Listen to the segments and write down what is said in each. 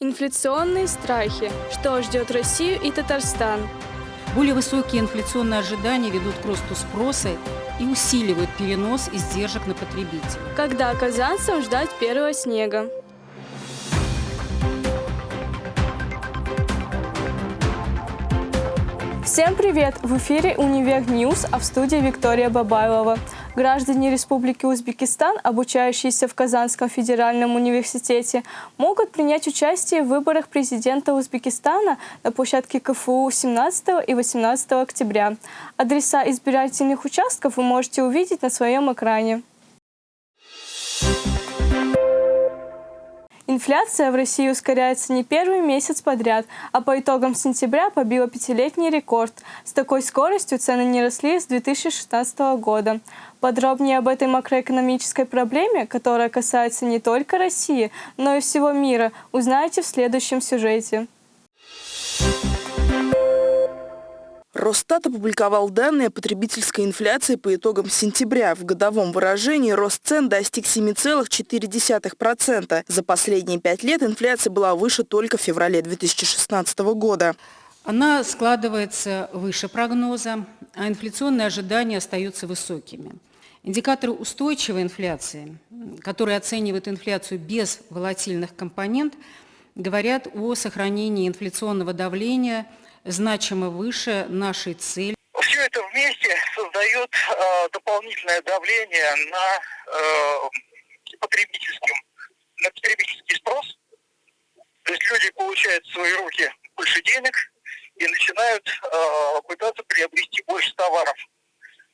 Инфляционные страхи. Что ждет Россию и Татарстан? Более высокие инфляционные ожидания ведут к росту спроса и усиливают перенос издержек на потребителей. Когда казанцам ждать первого снега? Всем привет! В эфире «Univer News», а в студии Виктория Бабайлова. Граждане Республики Узбекистан, обучающиеся в Казанском федеральном университете, могут принять участие в выборах президента Узбекистана на площадке КФУ 17 и 18 октября. Адреса избирательных участков вы можете увидеть на своем экране. Инфляция в России ускоряется не первый месяц подряд, а по итогам сентября побила пятилетний рекорд. С такой скоростью цены не росли с 2016 года. Подробнее об этой макроэкономической проблеме, которая касается не только России, но и всего мира, узнаете в следующем сюжете. Росстат опубликовал данные о потребительской инфляции по итогам сентября. В годовом выражении рост цен достиг 7,4%. За последние пять лет инфляция была выше только в феврале 2016 года. Она складывается выше прогноза, а инфляционные ожидания остаются высокими. Индикаторы устойчивой инфляции, которые оценивают инфляцию без волатильных компонент, говорят о сохранении инфляционного давления – значимо выше нашей цели. Все это вместе создает э, дополнительное давление на э, потребительским, на потребительский спрос. То есть люди получают в свои руки больше денег и начинают э, пытаться приобрести больше товаров.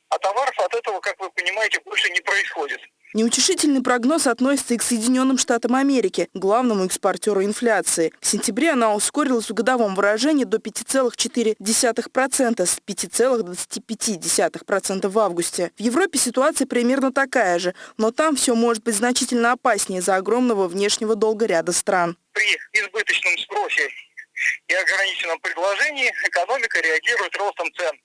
А товаров от этого, как вы понимаете, больше не происходит. Неутешительный прогноз относится и к Соединенным Штатам Америки, главному экспортеру инфляции. В сентябре она ускорилась в годовом выражении до 5,4% с 5,25% в августе. В Европе ситуация примерно такая же, но там все может быть значительно опаснее из-за огромного внешнего долга ряда стран. При избыточном спросе и ограниченном предложении экономика реагирует ростом цен.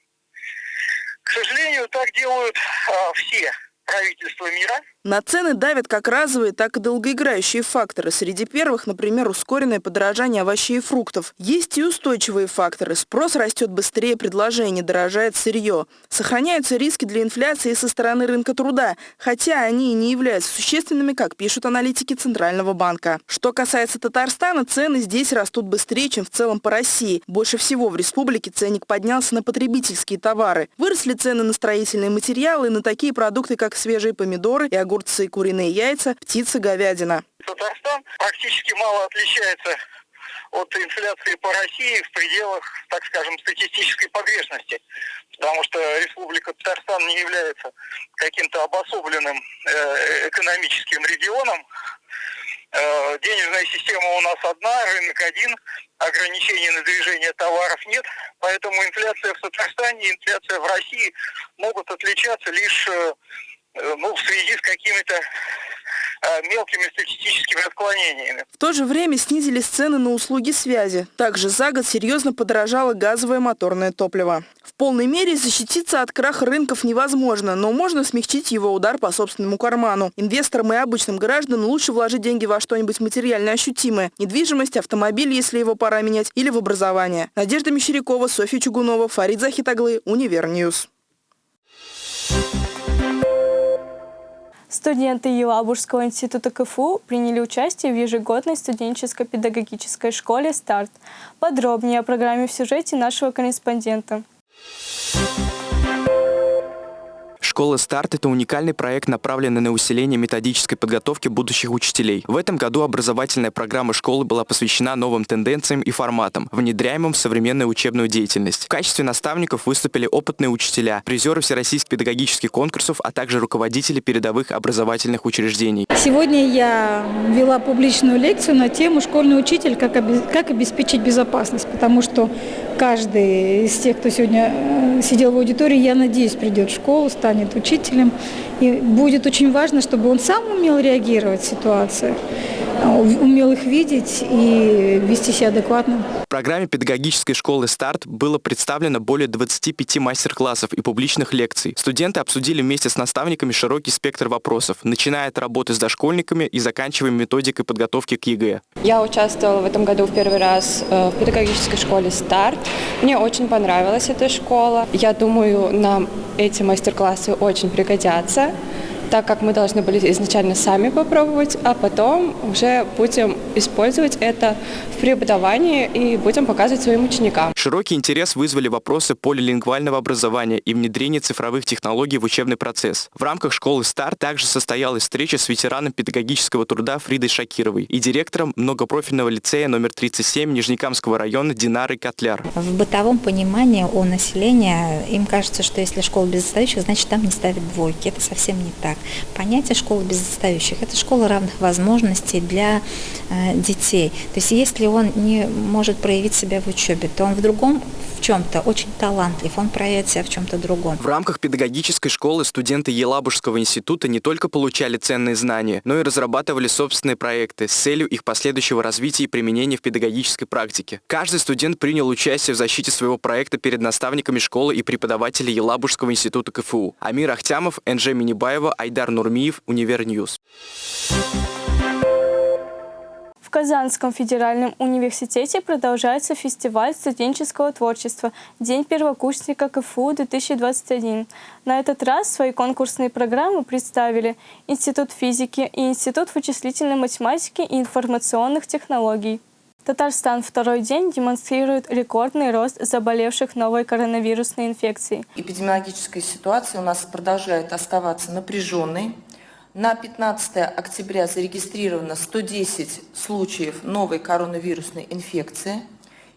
К сожалению, так делают а, все правительства мира. На цены давят как разовые, так и долгоиграющие факторы. Среди первых, например, ускоренное подорожание овощей и фруктов. Есть и устойчивые факторы. Спрос растет быстрее предложения, дорожает сырье. Сохраняются риски для инфляции со стороны рынка труда, хотя они и не являются существенными, как пишут аналитики Центрального банка. Что касается Татарстана, цены здесь растут быстрее, чем в целом по России. Больше всего в республике ценник поднялся на потребительские товары. Выросли цены на строительные материалы и на такие продукты, как свежие помидоры и огурцы, куриные яйца, птица, говядина. Татарстан практически мало отличается от инфляции по России в пределах, так скажем, статистической погрешности. Потому что Республика Татарстан не является каким-то обособленным э, экономическим регионом. Э, денежная система у нас одна, рынок один, ограничений на движение товаров нет. Поэтому инфляция в Татарстане и инфляция в России могут отличаться лишь Э, ну, в связи с какими-то э, мелкими статистическими отклонениями. В то же время снизились цены на услуги связи. Также за год серьезно подорожало газовое моторное топливо. В полной мере защититься от краха рынков невозможно, но можно смягчить его удар по собственному карману. Инвесторам и обычным гражданам лучше вложить деньги во что-нибудь материально ощутимое. Недвижимость, автомобиль, если его пора менять, или в образование. Надежда Мещерякова, Софья Чугунова, Фарид Захитаглы, Univer News. Студенты Елабужского института КФУ приняли участие в ежегодной студенческой педагогической школе «Старт». Подробнее о программе в сюжете нашего корреспондента. Школа «Старт» — это уникальный проект, направленный на усиление методической подготовки будущих учителей. В этом году образовательная программа школы была посвящена новым тенденциям и форматам, внедряемым в современную учебную деятельность. В качестве наставников выступили опытные учителя, призеры всероссийских педагогических конкурсов, а также руководители передовых образовательных учреждений. Сегодня я вела публичную лекцию на тему «Школьный учитель. Как, обеспечить безопасность», потому что каждый из тех, кто сегодня э, сидел в аудитории, я надеюсь, придет в школу, станет учителем. И будет очень важно, чтобы он сам умел реагировать в ситуациях, умел их видеть и вести себя адекватно. В программе педагогической школы «Старт» было представлено более 25 мастер-классов и публичных лекций. Студенты обсудили вместе с наставниками широкий спектр вопросов, начиная от работы с дошкольниками и заканчивая методикой подготовки к ЕГЭ. Я участвовала в этом году в первый раз э, в педагогической школе «Старт». Мне очень понравилась эта школа. Я думаю, нам эти мастер-классы очень пригодятся так как мы должны были изначально сами попробовать, а потом уже будем использовать это в преподавании и будем показывать своим ученикам. Широкий интерес вызвали вопросы полилингвального образования и внедрения цифровых технологий в учебный процесс. В рамках школы «Стар» также состоялась встреча с ветераном педагогического труда Фридой Шакировой и директором многопрофильного лицея номер 37 Нижнекамского района Динарой Котляр. В бытовом понимании у населения им кажется, что если школа без отстающих, значит там не ставят двойки. Это совсем не так. Понятие школы без отстающих – это школа равных возможностей для э, детей. То есть если он не может проявить себя в учебе, то он в другом в чем-то очень талантлив, он проявит себя в чем-то другом. В рамках педагогической школы студенты Елабужского института не только получали ценные знания, но и разрабатывали собственные проекты с целью их последующего развития и применения в педагогической практике. Каждый студент принял участие в защите своего проекта перед наставниками школы и преподавателей Елабужского института КФУ. Амир Ахтямов, Энже Минибаева, Айдар Нурмиев, Univer News. В Казанском федеральном университете продолжается фестиваль студенческого творчества «День первокурсника КФУ-2021». На этот раз свои конкурсные программы представили Институт физики и Институт вычислительной математики и информационных технологий. Татарстан второй день демонстрирует рекордный рост заболевших новой коронавирусной инфекцией. Эпидемиологическая ситуация у нас продолжает оставаться напряженной. На 15 октября зарегистрировано 110 случаев новой коронавирусной инфекции,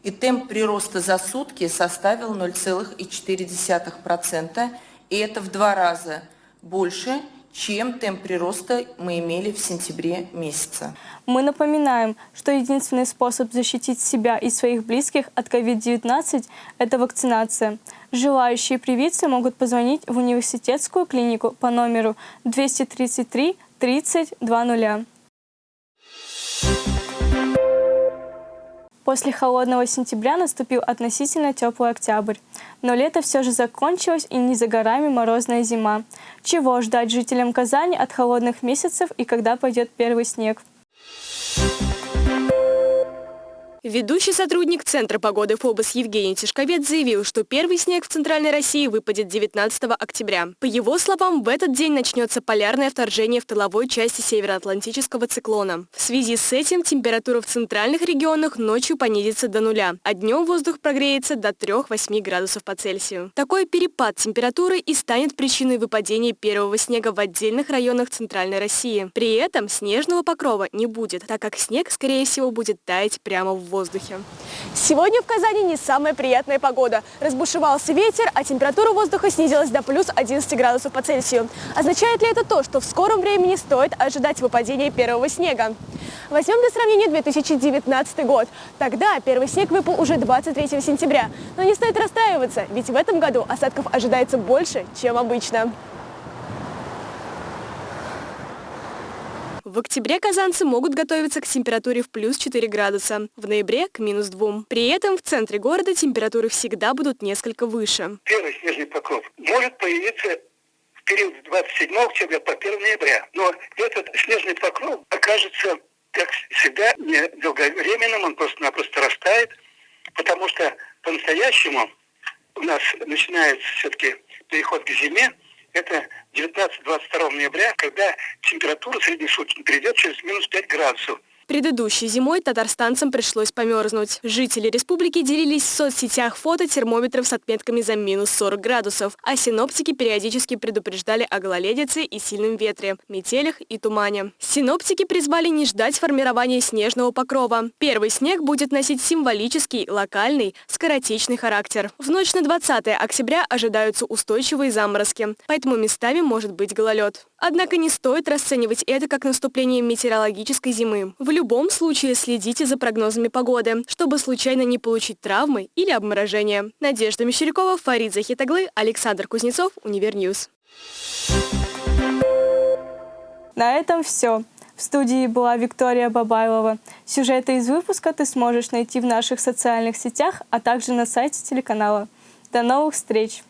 и темп прироста за сутки составил 0,4%, и это в два раза больше, чем темп прироста мы имели в сентябре месяце. Мы напоминаем, что единственный способ защитить себя и своих близких от COVID-19 – это вакцинация. Желающие привиться могут позвонить в университетскую клинику по номеру 233 30 20. После холодного сентября наступил относительно теплый октябрь. Но лето все же закончилось и не за горами морозная зима. Чего ждать жителям Казани от холодных месяцев и когда пойдет первый снег? Ведущий сотрудник Центра погоды ФОБОС Евгений Тишковец заявил, что первый снег в Центральной России выпадет 19 октября. По его словам, в этот день начнется полярное вторжение в тыловой части североатлантического циклона. В связи с этим температура в центральных регионах ночью понизится до нуля, а днем воздух прогреется до 3-8 градусов по Цельсию. Такой перепад температуры и станет причиной выпадения первого снега в отдельных районах Центральной России. При этом снежного покрова не будет, так как снег, скорее всего, будет таять прямо в воздухе. Сегодня в Казани не самая приятная погода. Разбушевался ветер, а температура воздуха снизилась до плюс 11 градусов по Цельсию. Означает ли это то, что в скором времени стоит ожидать выпадения первого снега? Возьмем для сравнения 2019 год. Тогда первый снег выпал уже 23 сентября. Но не стоит расстраиваться, ведь в этом году осадков ожидается больше, чем обычно. В октябре казанцы могут готовиться к температуре в плюс 4 градуса, в ноябре к минус 2. При этом в центре города температуры всегда будут несколько выше. Первый снежный покров может появиться в период с 27 октября по 1 ноября. Но этот снежный покров окажется, как всегда, не долговременным, он просто-напросто растает, потому что по-настоящему у нас начинается все-таки переход к зиме, это 19-22 ноября, когда температура среднесуточно перейдет через минус 5 градусов. Предыдущей зимой татарстанцам пришлось померзнуть. Жители республики делились в соцсетях фото термометров с отметками за минус 40 градусов, а синоптики периодически предупреждали о гололедице и сильном ветре, метелях и тумане. Синоптики призвали не ждать формирования снежного покрова. Первый снег будет носить символический, локальный, скоротечный характер. В ночь на 20 октября ожидаются устойчивые заморозки, поэтому местами может быть гололед. Однако не стоит расценивать это как наступление метеорологической зимы. В любом случае следите за прогнозами погоды, чтобы случайно не получить травмы или обморожения. Надежда Мещерякова, Фарид Захитаглы, Александр Кузнецов, Univer News. На этом все. В студии была Виктория Бабайлова. Сюжеты из выпуска ты сможешь найти в наших социальных сетях, а также на сайте телеканала. До новых встреч!